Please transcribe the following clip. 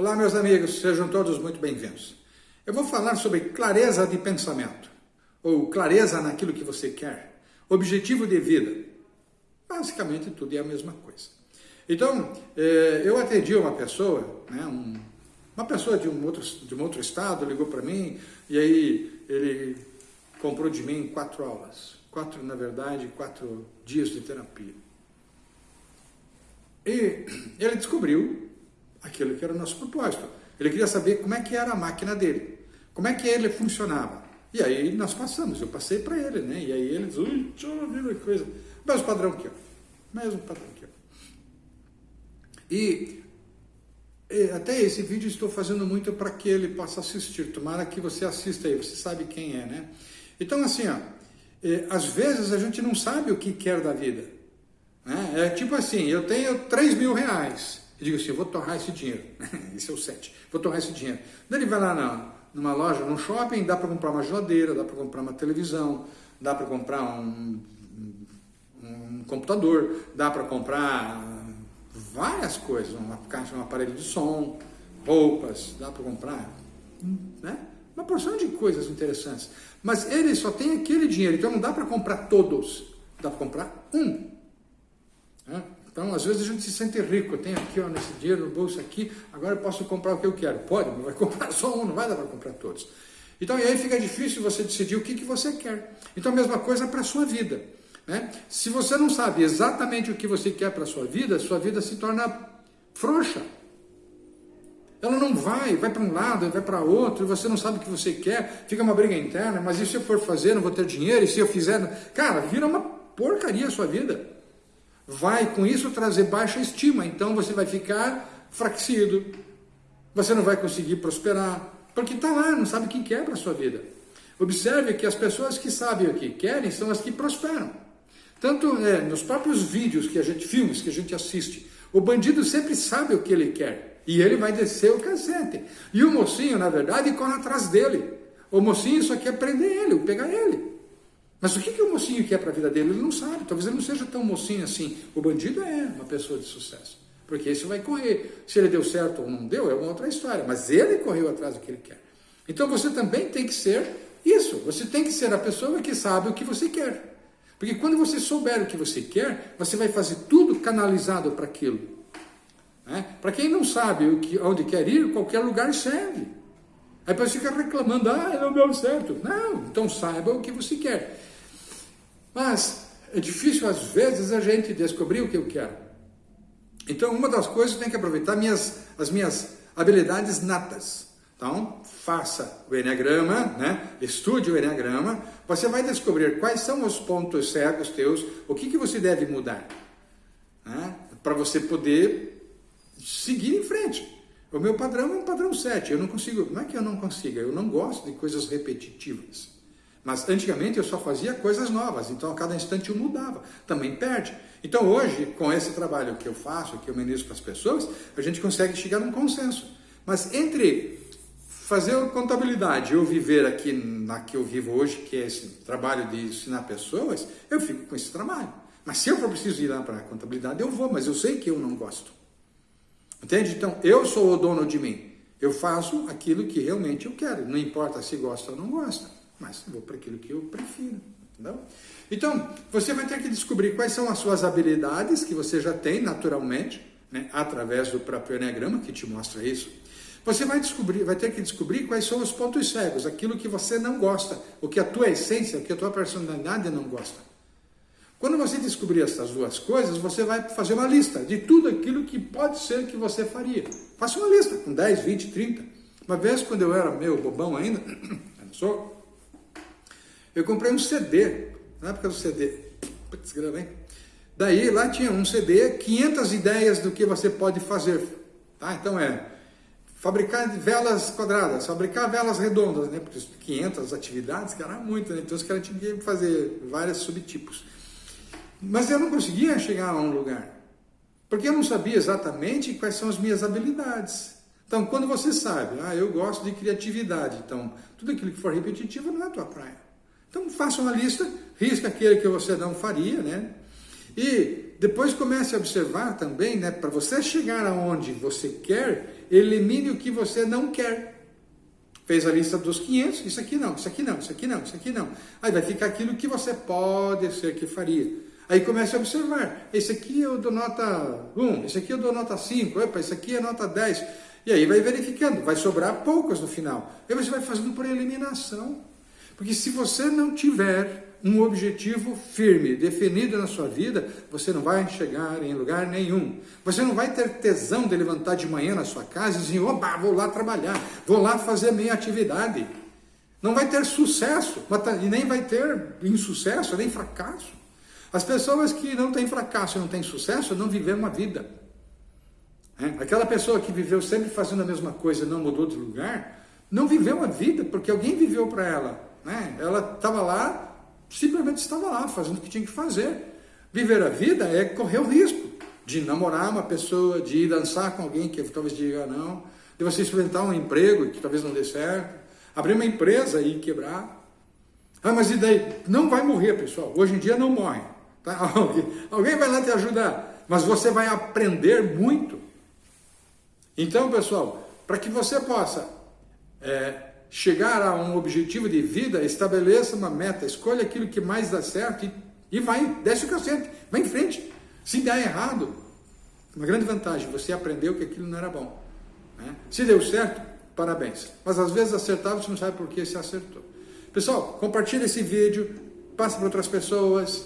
Olá, meus amigos, sejam todos muito bem-vindos. Eu vou falar sobre clareza de pensamento, ou clareza naquilo que você quer, objetivo de vida. Basicamente, tudo é a mesma coisa. Então, eh, eu atendi uma pessoa, né, uma pessoa de um outro, de um outro estado, ligou para mim, e aí ele comprou de mim quatro aulas. Quatro, na verdade, quatro dias de terapia. E ele descobriu aquilo que era o nosso propósito. Ele queria saber como é que era a máquina dele, como é que ele funcionava. E aí nós passamos, eu passei para ele, né? E aí ele diz, ui, deixa eu ver coisa. Mesmo padrão que eu. Mesmo padrão que eu. E, até esse vídeo estou fazendo muito para que ele possa assistir. Tomara que você assista aí, você sabe quem é, né? Então assim, ó, às vezes a gente não sabe o que quer da vida. Né? É tipo assim, eu tenho 3 mil reais. Eu digo assim, eu vou torrar esse dinheiro. esse é o 7. Vou torrar esse dinheiro. Daí ele vai lá na, numa loja, num shopping, dá para comprar uma geladeira, dá para comprar uma televisão, dá para comprar um, um, computador, dá para comprar várias coisas, uma caixa, um aparelho de som, roupas, dá para comprar, né? Uma porção de coisas interessantes. Mas ele só tem aquele dinheiro, então não dá para comprar todos, dá para comprar um. Então, às vezes a gente se sente rico, eu tenho aqui, ó, nesse dinheiro no bolso aqui, agora eu posso comprar o que eu quero. Pode, mas vai comprar só um, não vai dar para comprar todos. Então, e aí fica difícil você decidir o que, que você quer. Então, a mesma coisa para a sua vida. Né? Se você não sabe exatamente o que você quer para a sua vida, sua vida se torna frouxa. Ela não vai, vai para um lado, vai para outro, você não sabe o que você quer, fica uma briga interna, mas e se eu for fazer, não vou ter dinheiro, e se eu fizer... Cara, vira uma porcaria a sua vida vai com isso trazer baixa estima, então você vai ficar fraquecido, você não vai conseguir prosperar, porque está lá, não sabe o que quer para a sua vida. Observe que as pessoas que sabem o que querem são as que prosperam. Tanto é, nos próprios vídeos que a gente, filmes que a gente assiste, o bandido sempre sabe o que ele quer, e ele vai descer o cacete. E o mocinho, na verdade, corre atrás dele. O mocinho só quer prender ele, pegar ele. Mas o que, que o mocinho quer para a vida dele? Ele não sabe. Talvez ele não seja tão mocinho assim. O bandido é uma pessoa de sucesso. Porque isso vai correr. Se ele deu certo ou não deu, é uma outra história. Mas ele correu atrás do que ele quer. Então você também tem que ser isso. Você tem que ser a pessoa que sabe o que você quer. Porque quando você souber o que você quer, você vai fazer tudo canalizado para aquilo. Né? Para quem não sabe o que, onde quer ir, qualquer lugar serve. Aí depois fica reclamando, ah, não deu certo. Não, então saiba o que você quer. Mas é difícil às vezes a gente descobrir o que eu quero. Então uma das coisas tem que aproveitar minhas, as minhas habilidades natas. Então, faça o Enneagrama, né? estude o Enneagrama, você vai descobrir quais são os pontos cegos teus, o que, que você deve mudar, né? para você poder seguir em frente. O meu padrão é um padrão 7, eu não consigo, não é que eu não consiga, eu não gosto de coisas repetitivas. Mas antigamente eu só fazia coisas novas, então a cada instante eu mudava, também perde. Então hoje, com esse trabalho que eu faço, que eu ministro para as pessoas, a gente consegue chegar num consenso. Mas entre fazer contabilidade e eu viver aqui na que eu vivo hoje, que é esse trabalho de ensinar pessoas, eu fico com esse trabalho. Mas se eu for preciso ir lá para a contabilidade, eu vou, mas eu sei que eu não gosto. Entende? Então, eu sou o dono de mim. Eu faço aquilo que realmente eu quero, não importa se gosta ou não gosta mas vou para aquilo que eu prefiro. Então, você vai ter que descobrir quais são as suas habilidades que você já tem naturalmente, né, através do próprio Enneagrama, que te mostra isso. Você vai, descobrir, vai ter que descobrir quais são os pontos cegos, aquilo que você não gosta, o que a tua essência, o que a tua personalidade não gosta. Quando você descobrir essas duas coisas, você vai fazer uma lista de tudo aquilo que pode ser que você faria. Faça uma lista com 10, 20, 30. Uma vez, quando eu era meu bobão ainda, eu sou, eu comprei um CD, na época do CD, putz, gravei. Daí lá tinha um CD, 500 ideias do que você pode fazer. Tá? Então é fabricar velas quadradas, fabricar velas redondas, né? Porque 500 atividades, que era muito, né? Então os caras tinham que fazer vários subtipos. Mas eu não conseguia chegar a um lugar, porque eu não sabia exatamente quais são as minhas habilidades. Então, quando você sabe, ah, eu gosto de criatividade, então tudo aquilo que for repetitivo não é a tua praia. Então faça uma lista, risca aquele que você não faria, né? E depois comece a observar também, né, para você chegar aonde você quer, elimine o que você não quer. Fez a lista dos 500, isso aqui não, isso aqui não, isso aqui não, isso aqui não. Aí vai ficar aquilo que você pode ser que faria. Aí comece a observar, esse aqui eu dou nota 1, esse aqui eu dou nota 5, opa, esse aqui é nota 10. E aí vai verificando, vai sobrar poucas no final. Aí você vai fazendo por eliminação. Porque se você não tiver um objetivo firme, definido na sua vida, você não vai chegar em lugar nenhum. Você não vai ter tesão de levantar de manhã na sua casa e dizer, opa, vou lá trabalhar, vou lá fazer minha atividade. Não vai ter sucesso, tá, e nem vai ter insucesso, nem fracasso. As pessoas que não têm fracasso e não têm sucesso não viveram uma vida. É? Aquela pessoa que viveu sempre fazendo a mesma coisa e não mudou de lugar, não viveu uma vida, porque alguém viveu para ela. Né? Ela estava lá simplesmente estava lá fazendo o que tinha que fazer. Viver a vida é correr o risco de namorar uma pessoa, de ir dançar com alguém que talvez diga não, de você experimentar um emprego que talvez não dê certo, abrir uma empresa e quebrar. Ah, mas e daí? Não vai morrer, pessoal. Hoje em dia não morre. Tá? Alguém, vai lá te ajudar, mas você vai aprender muito. Então, pessoal, para que você possa é, chegar a um objetivo de vida, estabeleça uma meta, escolha aquilo que mais dá certo e, e vai, desce o cacete, vai em frente. Se der errado, uma grande vantagem, você aprendeu que aquilo não era bom. Né? Se deu certo, parabéns. Mas às vezes acertar, você não sabe por que se acertou. Pessoal, compartilhe esse vídeo, passe para outras pessoas,